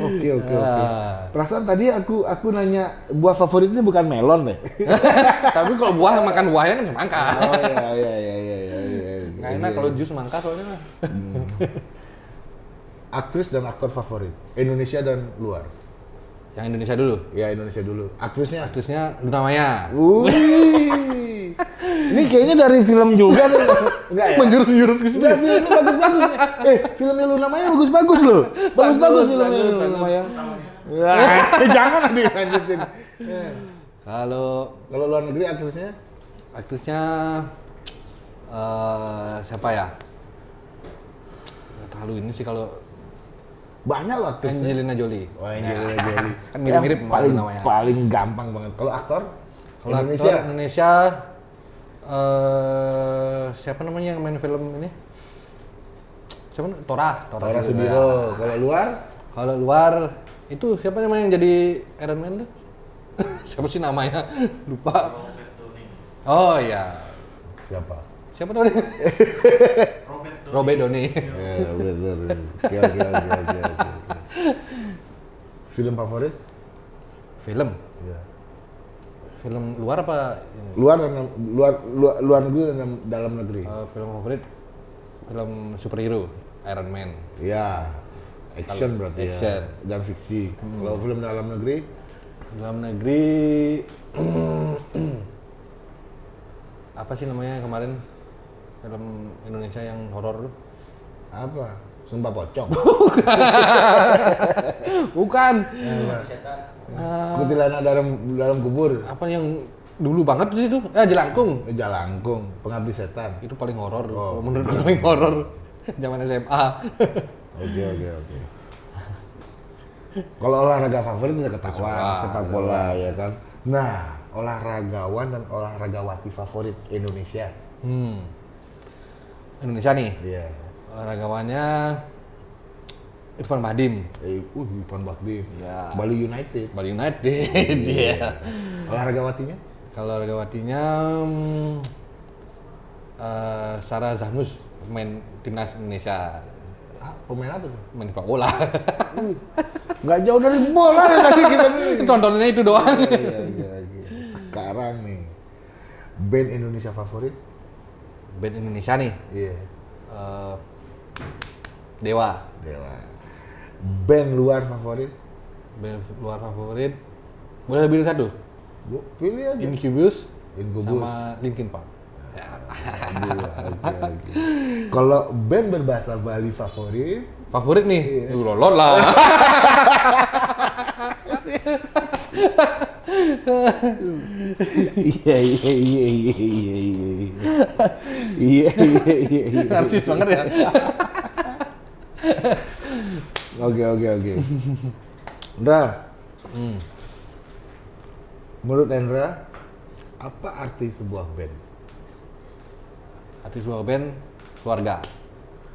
Oke oke oke. Ah. Perasaan tadi aku aku nanya buah favoritnya bukan melon deh. Tapi kalau buah makan buahnya kan semangka. Oh iya iya iya iya iya. iya. Nggak enak kalau jus semangka soalnya. Aktris dan aktor favorit Indonesia dan luar. Yang Indonesia dulu. Ya Indonesia dulu. Aktrisnya. Aktrisnya Luna Maya. Wih. Ini kayaknya dari film juga nih. Enggak ya? Menjurus-jurus gitu. Enggak, filmnya bagus-bagus nih. Eh, filmnya Luna Maya bagus-bagus loh. Bagus-bagus Bagus, filmnya bagus, Luna. Maya. Ya, jangan nanti lanjutin. Kalau Kalau luar negeri aktrisnya? aktrisnya eh siapa ya? Terlalu ini sih kalau Banyak loh aktrisnya. Angelina Jolie. Oh, Angelina Jolie. Kan mirip-mirip paling, namanya. paling gampang banget. Kalau aktor? Kalau Indonesia? aktor Indonesia eh siapa namanya yang main film ini? siapa? Tora, Tora, Tora Sudiro. Sudiro. Kalau luar Kalau luar itu siapa namanya yang jadi Iron Man tuh? siapa sih namanya? Lupa. Oh iya. siapa? Siapa namanya? Robert Downey. Ya, betul. Oke, oke, oke, oke, oke. Film favorit? Film. Ya. Film luar apa? Luar dan luar luar, luar negeri dan dalam negeri. Eh, film favorit film superhero Iron Man. Ya. Action berarti action. ya. Dan fiksi. Kalau film dalam negeri Dalam negeri apa sih namanya kemarin film Indonesia yang horor apa? Sumpah pocong. Bukan. Setan. Kuntilanak dalam dalam kubur. Apa yang dulu banget sih itu? Eh Jelangkung. Jalangkung, pengabdi setan. Itu paling horor. Oh. Menurut gue paling horor zaman SMA. Oke oke oke. Kalau olahraga favorit udah ketahuan Sepak sepak bola ya kan. Nah olahragawan dan olahragawati favorit Indonesia. Hmm. Indonesia nih. Iya. Olahragawannya Irfan Bahdim. Eh, uh, Ipan Bakdim. Ya. Bali United. Bali United. Iya. Olahragawatinya? Kalau olahragawatinya hmm, eh, Sarah Zahnus main timnas Indonesia Ah, pemain apa tuh? main sepak bola. Nggak jauh dari bola ya tadi kita nih. Tontonannya itu doang. Iya, iya, iya. Sekarang nih, band Indonesia favorit? Band Indonesia nih. Iya. eh, Dewa. Dewa. Band luar favorit? Band luar favorit. Boleh lebih satu? Bu, pilih aja. Incubus Incubus. sama Linkin Park. Iya, oke. Kalau band berbahasa Bali favorit, Favorit nih? Lu lolot lah. Iya iya iya iya iya iya. Iya iya. Narsis iya. banget ya. Oke oke oke. Nah, hmm. menurut Endra, apa arti sebuah band? Arti sebuah band keluarga.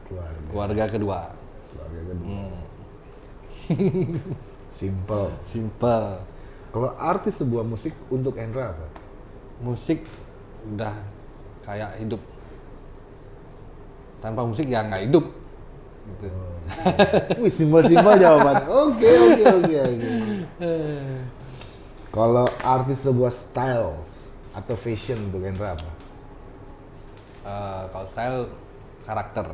Keluarga. Keluarga kedua. Keluarga kedua. Hmm. Simple. Simple kalau arti sebuah musik untuk Endra apa Musik udah kayak hidup. Tanpa musik ya nggak hidup. Gitu. Wih, simpel-simpel jawaban. Oke, oke, oke, oke. Kalau arti sebuah style atau fashion untuk Endra apa? Eh, kalau style karakter.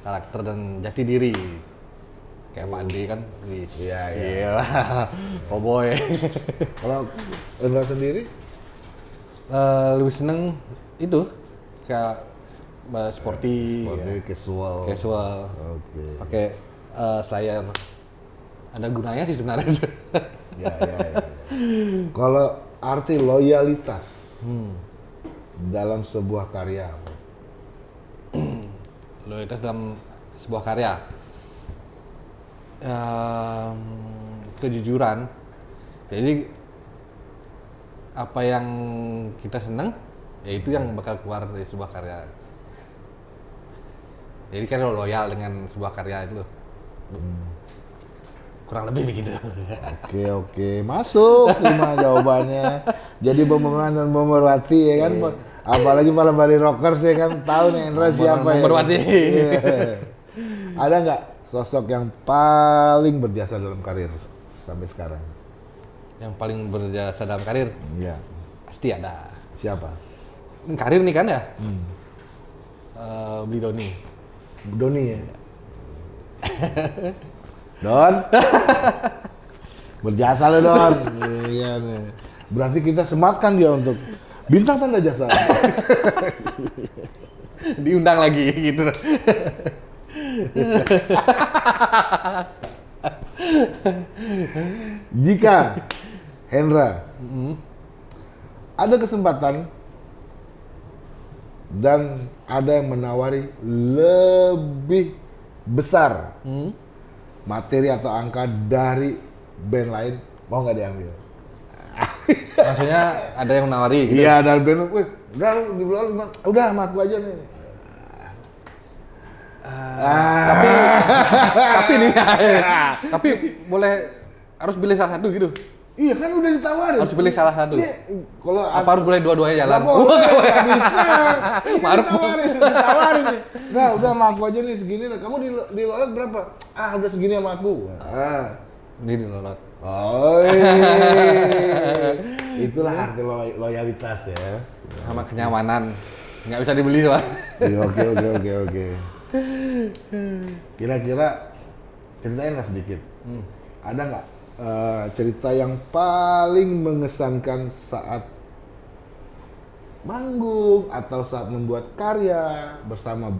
Karakter dan jati diri. Kayak Ade kan, wis. Iya, iya. Gila. Cowboy. Kalau Endra sendiri? Eh, lebih seneng itu kayak eh, sporty, Seperti casual. casual, Oke. pakai eh, slayer. Ada gunanya sih sebenarnya. Ya, ya, ya. Kalau arti loyalitas Hmm. dalam sebuah karya? Loyalitas dalam sebuah karya. Em, kejujuran. Jadi apa yang kita senang, ya itu yang bakal keluar dari sebuah karya. Jadi kan lo loyal dengan sebuah karya itu. Kurang lebih begitu. Oke oke masuk lima jawabannya. Jadi Bomberman dan Bomberwati ya kan. Apalagi para Bali Rockers ya kan tahu nih Endra siapa ya. Bomberwati. Iya. Ada nggak sosok yang paling berjasa dalam karir sampai sekarang? yang paling berjasa dalam karir Iya. pasti ada. Siapa? Karir nih kan ya? Eh, beli Doni. Doni ya. Don. Berjasa lo Don. Iya nih. Berarti kita sematkan dia untuk bintang tanda jasa. Diundang lagi gitu. Jika Hendra ada kesempatan dan ada yang menawari lebih besar Hmm? materi atau angka dari band lain, mau nggak diambil? Maksudnya ada yang menawari gitu. Iya dari band, wih, udah lu bawah lima, udah sama aku aja nih. Ah. Tapi tapi nih tapi boleh harus pilih salah satu gitu. Iya kan udah ditawarin. Harus pilih salah satu. Iya, kalau Apa harus boleh dua-duanya jalan? Nggak boleh, nggak bisa. Ini Maruf. ditawarin, ditawarin nih. Nah, udah sama aku aja nih segini. Nah, kamu di di lolet berapa? Ah, udah segini sama aku. Ah. Ini dilolot. Oh, itulah arti lo- loyalitas ya. Sama kenyamanan. Nggak bisa dibeli soalnya. Iya, Oke, oke, oke, oke. Kira-kira ceritain lah sedikit. Ada nggak eh, cerita yang paling mengesankan saat manggung atau saat membuat karya bersama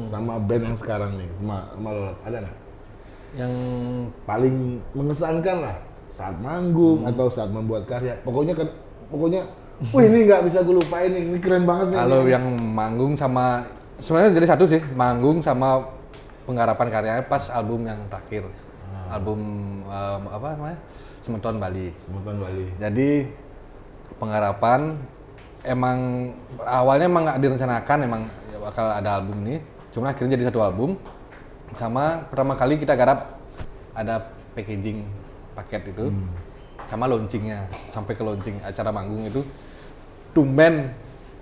sama band yang sekarang nih, sama, sama Lolot? Ada nggak? Yang Paling mengesankan lah saat manggung atau saat membuat karya. Pokoknya kan, pokoknya, wih ini nggak bisa gue lupain nih, ini keren banget nih. kalau yang manggung sama sebenarnya jadi satu sih, manggung sama penggarapan karyanya pas album yang terakhir. Album em, apa namanya? Semeton Bali. Semutan Bali. Jadi penggarapan emang awalnya emang nggak direncanakan emang ya bakal ada album ini, cuma akhirnya jadi satu album. Sama pertama kali kita garap ada packaging paket itu, sama launchingnya sampai ke launching acara manggung itu tumben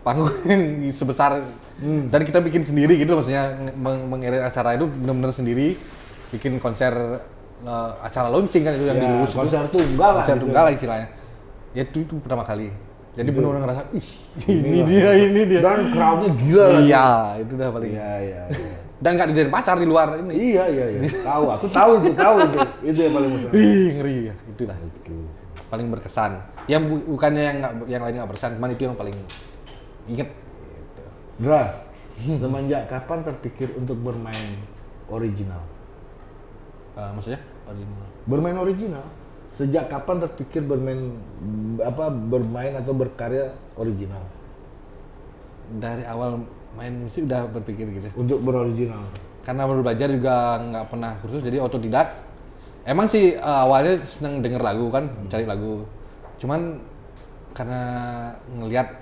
panggung sebesar dan kita bikin sendiri gitu maksudnya meng mengirim acara itu benar-benar sendiri bikin konser eh, acara launching kan itu yang Ya, dilurus itu konser tunggal lah. konser bisa. tunggal lah istilahnya ya itu, itu pertama kali jadi benar-benar ngerasa ih ini Inilah. dia ini dia Dan crowdnya gila iya itu udah paling Iya, iya, iya. dan nggak di pasar di luar ini Iya, iya, iya. Tahu, aku tahu itu, tahu itu. Itu yang paling besar. ih ngeri ya itulah paling berkesan yang bu- bukannya yang nggak yang lain nggak berkesan cuman itu yang paling inget Dra, semenjak kapan terpikir untuk bermain original? Eh, maksudnya Bermain original? Sejak kapan terpikir bermain apa bermain atau berkarya original? dari awal main musik udah berpikir gitu Untuk beroriginal. karena baru belajar juga nggak pernah kursus jadi otodidak emang sih eh, awalnya seneng denger lagu kan cari lagu cuman karena ngelihat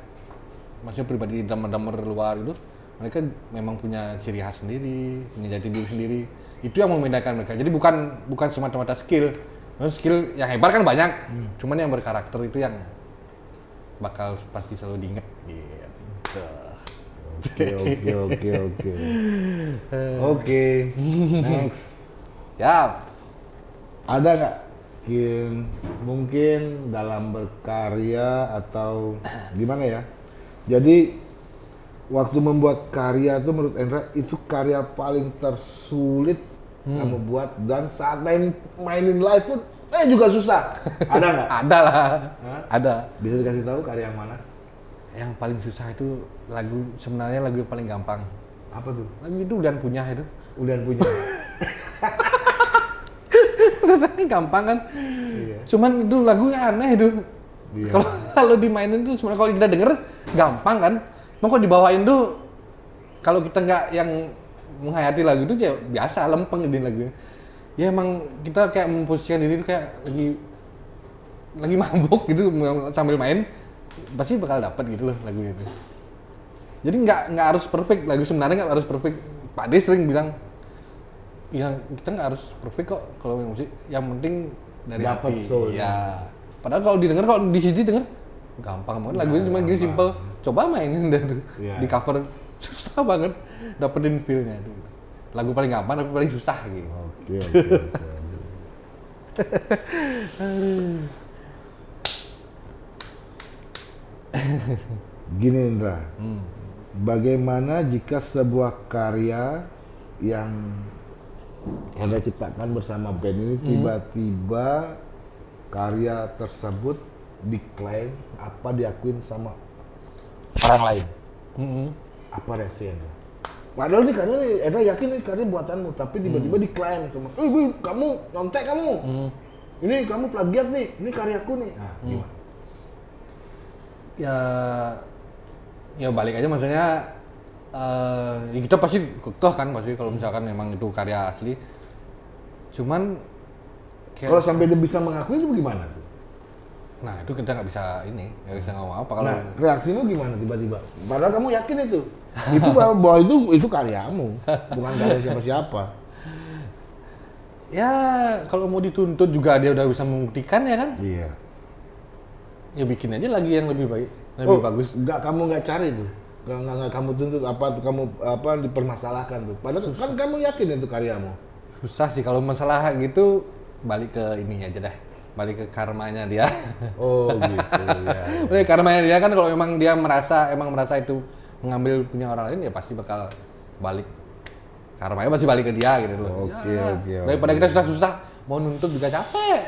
maksudnya pribadi drummer-drummer luar itu mereka memang punya ciri khas sendiri punya jati diri sendiri. Itu yang membedakan mereka. Jadi bukan bukan semata-mata skill. Maksudnya skill yang hebat kan banyak cuman yang berkarakter itu yang bakal pasti selalu diinget gitu. Oke, oke, oke, oke. Oke, next. ya Ada nggak? Mungkin mungkin dalam berkarya atau gimana ya? Jadi waktu membuat karya tuh menurut Endra itu karya paling tersulit yang membuat dan saat main mainin live pun eh juga susah. Ada nggak? ada lah ada Bisa dikasih tahu karya yang mana? yang paling susah itu lagu sebenarnya lagu yang paling gampang Apa tuh? lagu itu udah punya itu Udah punya. gampang kan Iya. cuman itu lagunya aneh itu Iya. kalau kalau dimainin tuh sebenarnya kalau kita denger gampang kan? Mau kalau dibawain tuh kalau kita nggak yang menghayati lagu itu ya biasa lempeng ini lagunya ya emang kita kayak memposisikan diri kayak lagi lagi mabuk gitu sambil main pasti bakal dapat gitu loh lagu itu jadi nggak nggak harus perfect. Lagu sebenarnya nggak harus perfect. Pak De sering bilang ya kita nggak harus perfect kok kalau main musik. Yang penting dari Dapat hati. soul-nya. ya padahal kalau didengar kalau di CD denger gampang banget. Lagunya cuma gini simple coba mainin deh Iya. di cover susah banget dapetin feel-nya itu. Lagu paling gampang tapi paling susah gitu. Oke, oke, oke. Gini Indra, bagaimana jika sebuah karya yang Anda ciptakan bersama band ini tiba-tiba karya tersebut diklaim apa diakuin sama orang lain? Mm-mm. Apa reaksi Anda? Padahal ini karya Anda yakin ini karya buatanmu, tapi tiba-tiba diklaim sama, eh kamu nyontek kamu, ini kamu plagiat nih, ini karyaku nih. Nah, gimana? ya ya balik aja maksudnya ya kita pasti kekeh kan pasti kalau misalkan memang itu karya asli cuman Kalau sampai dia bisa mengakui itu gimana tuh? Nah itu kita nggak bisa ini, nggak bisa ngomong apa kalau Nah, reaksimu gimana tiba-tiba? Padahal kamu yakin itu. itu bahwa itu itu karyamu, bukan karya siapa-siapa. ya kalau mau dituntut juga dia udah bisa membuktikan ya kan? Iya. Ya bikin aja lagi yang lebih baik, lebih Oh, bagus. Enggak kamu nggak cari tuh. Nggak, nggak, nggak kamu tuntut apa kamu apa dipermasalahkan tuh. Padahal kan kamu yakin itu karyamu. Susah sih kalau masalah gitu balik ke ininya aja dah, balik ke karmanya dia. Oh gitu ya. Oleh karmanya dia kan kalau memang dia merasa emang merasa itu mengambil punya orang lain ya pasti bakal balik karmanya pasti balik ke dia gitu loh. Oke, Ya, oke, Daripada oke. kita susah-susah mau nuntut juga capek.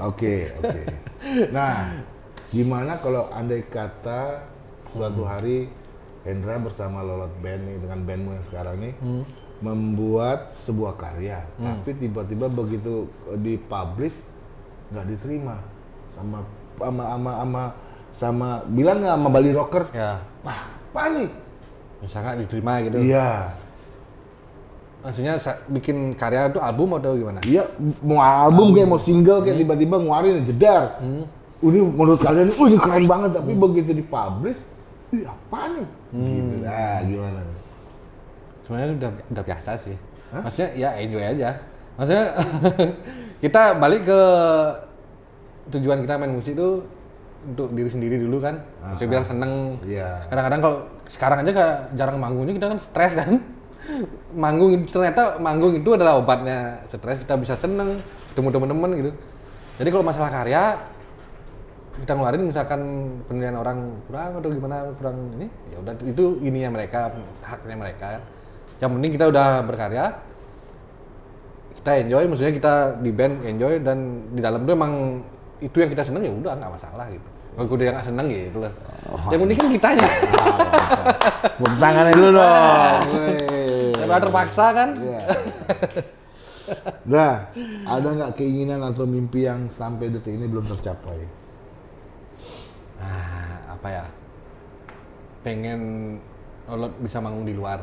Oke, oke. Nah, gimana kalau andai kata suatu hari Hendra bersama Lolot Band nih dengan bandmu yang sekarang nih membuat sebuah karya, tapi tiba-tiba begitu eh, dipublish nggak diterima sama sama sama sama sama bilang nggak sama Bali Rocker, Ya, wah panik. nggak diterima gitu. Iya, Maksudnya bikin karya itu album atau gimana? iya mau album kayak mau single kayak tiba-tiba ngeluarin jedar. Ini menurut kalian, ini keren banget, tapi begitu dipublish, ih apa nih? Gitu. Nah, gimana? Sebenarnya udah udah biasa sih. Maksudnya ya enjoy aja. Maksudnya kita balik ke tujuan kita main musik itu untuk diri sendiri dulu kan. Maksudnya biar seneng. Iya. Kadang-kadang kalau sekarang aja kayak jarang manggungnya kita kan stres kan. manggung ternyata manggung itu adalah obatnya stres kita bisa seneng ketemu teman-teman gitu. Jadi kalau masalah karya kita ngeluarin misalkan penilaian orang kurang atau gimana kurang ini ya udah itu ininya mereka haknya mereka yang penting kita udah berkarya. Kita enjoy maksudnya kita di band enjoy dan di dalam itu emang itu yang kita seneng ya udah nggak masalah gitu. Kalau udah yang nggak seneng ya itu lah. Yang penting kan kitanya Tepuk tangannya dulu dong. daripada terpaksa kan. Nah, ada nggak keinginan atau mimpi yang sampai detik ini belum tercapai? ah, apa ya? Pengen Olot bisa manggung di luar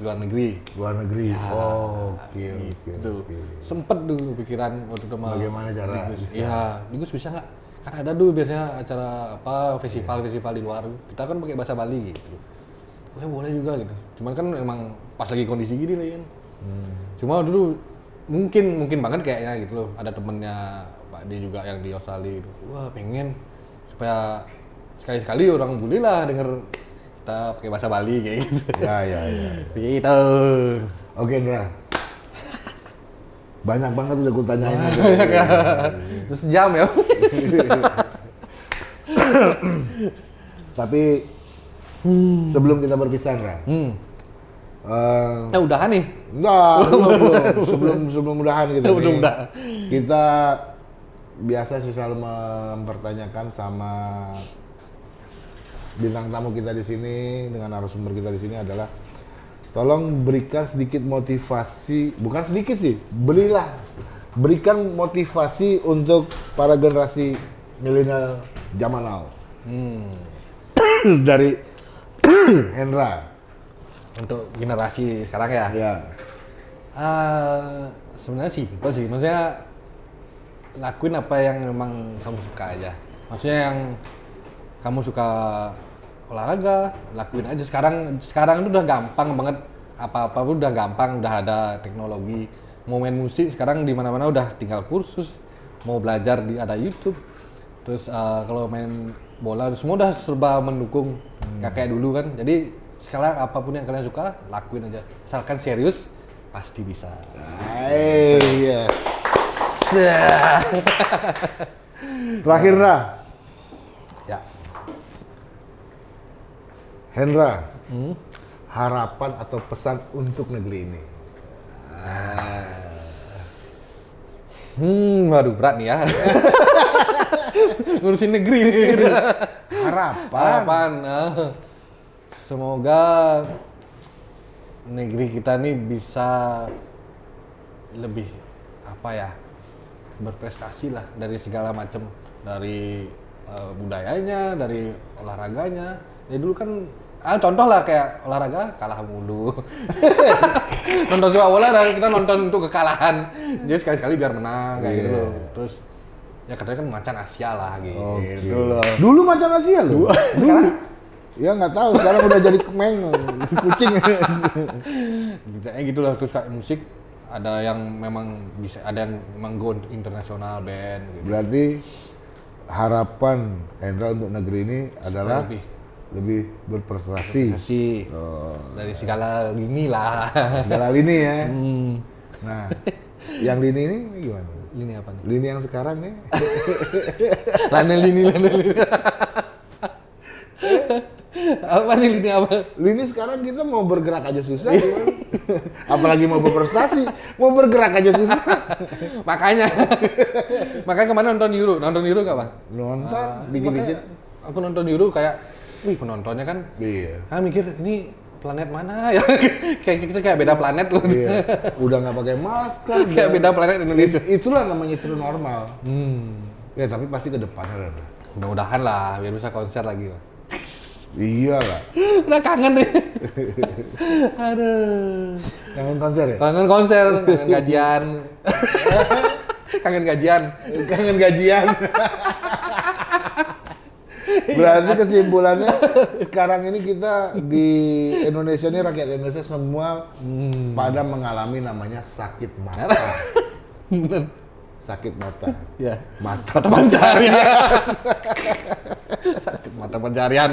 luar negeri Luar negeri. Oh, oke, oke, itu oke. sempet dulu pikiran waktu itu sama Bagaimana cara Digus. bisa? Iya, Digus bisa nggak? Kan ada dulu biasanya acara apa festival-festival di luar. Kita kan pakai bahasa Bali gitu. Oh, ya boleh juga gitu. Cuman kan emang pas lagi kondisi gini lah kan. Hmm. Cuma dulu mungkin mungkin banget kayaknya gitu loh. Ada temennya Pak D juga yang di Australia gitu. Wah pengen supaya sekali-sekali orang bule lah denger kita pakai bahasa Bali kayak gitu. Ya, ya, ya. Gitu. Oke, Indra. Banyak banget udah gue tanyain. Terus jam ya. Tapi sebelum kita berpisah, Indra. hmm. eh, Nah udahan nih. Enggak, belum, belum. sebelum sebelum mudahan gitu. Belum nih. dah. Kita biasa sih selalu mempertanyakan sama bintang tamu kita di sini dengan narasumber kita di sini adalah tolong berikan sedikit motivasi, bukan sedikit sih, berilah berikan motivasi untuk para generasi milenial zaman now. Hmm. Dari Hendra. Untuk generasi sekarang ya. Ya. Eh, sebenarnya simpel sih. Maksudnya lakuin apa yang memang kamu suka aja. Maksudnya yang kamu suka olahraga, lakuin aja. Sekarang sekarang itu udah gampang banget. Apa-apa pun udah gampang, udah ada teknologi. Mau main musik sekarang di mana-mana udah tinggal kursus. Mau belajar di ada YouTube. Terus eh, kalau main bola semua udah serba mendukung nggak kayak dulu kan. Jadi sekarang apa pun yang kalian suka lakuin aja. Asalkan serius pasti bisa. Hey, yes. Terakhir Ra, Hendra, harapan atau pesan untuk negeri ini? Hmm, waduh berat nih ya. Ngurusin negeri nih. Harapan. Harapan. ah. Semoga negeri kita nih bisa lebih apa ya berprestasi lah dari segala macam dari eh, budayanya, dari olahraganya. Ya dulu kan ah contoh lah kayak olahraga kalah mulu. nonton sepak bola dan kita nonton untuk kekalahan. Jadi sekali-sekali biar menang kayak gitu Iya. loh. Terus ya katanya kan macan Asia lah gitu. Oke. Dulu macan Asia loh. Dulu. Ya nggak tahu, sekarang udah jadi kemeng, kucing. Kayak gitu lah terus kayak musik ada yang memang bisa ada yang memang go internasional band gitu. Berarti harapan Hendra untuk negeri ini adalah lebih. Lebih berprestasi Oh. dari segala lini lah. segala lini ya. hmm. Nah, yang lini ini gimana? Lini apa nih? Lini yang sekarang nih? Lana lini, lana lini. apa nih lini apa? Lini sekarang kita mau bergerak aja susah gimana? Apalagi mau berprestasi, mau bergerak aja susah. Makanya, makanya kemarin nonton Euro, nonton Euro gak bang? Nonton dikit-dikit. Makanya Aku nonton Euro kayak, wih penontonnya kan, Iya. ah mikir ini planet mana ya? kayak kita kayak beda planet loh. Iya. Udah nggak pakai masker. kayak beda planet Indonesia. It- itulah namanya true normal. Hmm. Ya tapi pasti ke depannya ada. Mudah-mudahan lah biar bisa konser lagi. Bang. Iya lah. Udah kangen deh. Aduh. Kangen konser ya? Kangen konser, kangen gajian. kangen gajian. Kangen gajian. Berarti kesimpulannya sekarang ini kita di Indonesia ini rakyat Indonesia semua pada mengalami namanya sakit mata. Sakit mata. Ya. Mata Mata pencarian. Sakit mata pencarian.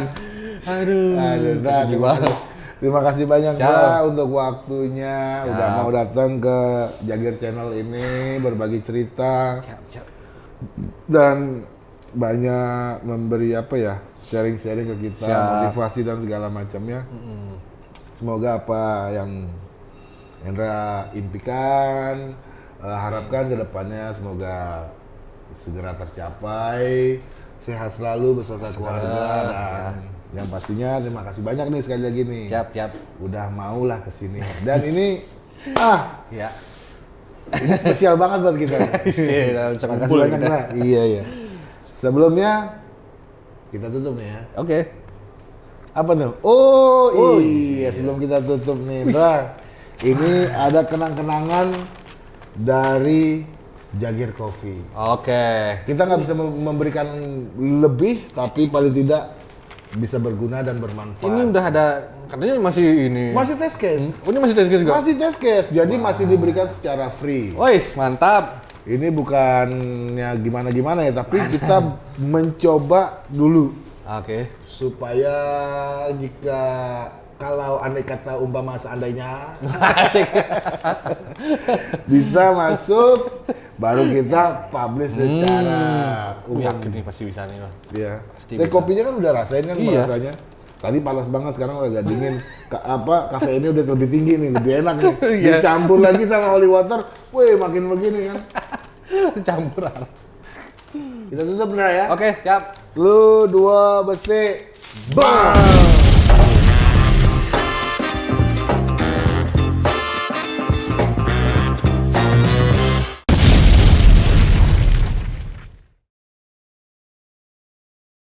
Aduh. Aduh, Dra, terima, kasih, terima kasih banyak. Dra untuk waktunya udah Siap. mau datang ke Jagir Channel ini berbagi cerita Siap, siap. dan banyak memberi apa ya sharing-sharing ke kita Siap. motivasi dan segala macamnya. Semoga apa yang Hendra impikan eh, harapkan ke depannya semoga segera tercapai sehat selalu beserta keluarga dan yang pastinya terima kasih banyak nih sekali lagi nih Siap, siap. udah maulah ke sini dan ini ah Ya. ini spesial banget buat kita Iya, Terima kasih banyak. Iya, iya. Sebelumnya kita tutup nih ya. Oke. Apa tuh? Oh, iya, sebelum kita tutup nih, Ra. Ini ada kenang-kenangan dari Jagir Coffee. Oke. Kita nggak bisa mem- memberikan lebih, tapi paling tidak bisa berguna dan bermanfaat. Ini udah ada katanya masih ini. masih test case. Oh, ini masih tes juga. Masih test case, jadi masih diberikan secara free. Wais, mantap. Ini bukannya gimana-gimana ya, tapi kita mencoba dulu Oke. supaya jika kalau andai kata umpama seandainya bisa masuk baru kita publish secara Aku umum. yakin nih pasti bisa nih, Bang. Iya. Pasti Teh bisa. kopinya kan udah rasain kan Iya. rasanya. Tadi panas banget sekarang udah agak dingin. Ka- apa kafe ini udah lebih tinggi nih, lebih enak nih. Iya. Dicampur lagi sama holy water, wih makin begini kan. Campur. Kita tutup benar ya. Oke, siap. Lu dua besi. Bang.